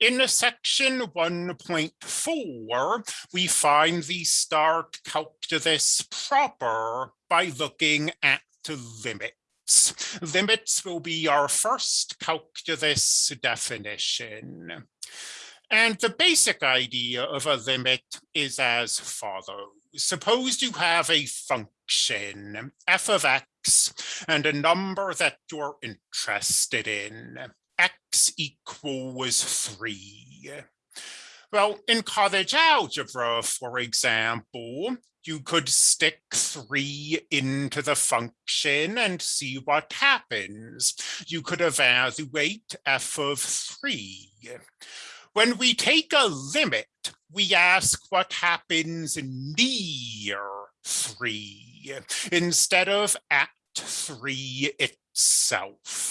In section 1.4, we find the start calculus proper by looking at limits. Limits will be our first calculus definition. And the basic idea of a limit is as follows. Suppose you have a function, f of x, and a number that you're interested in x equals three. Well, in college algebra, for example, you could stick three into the function and see what happens. You could evaluate f of three. When we take a limit, we ask what happens near three instead of at three itself.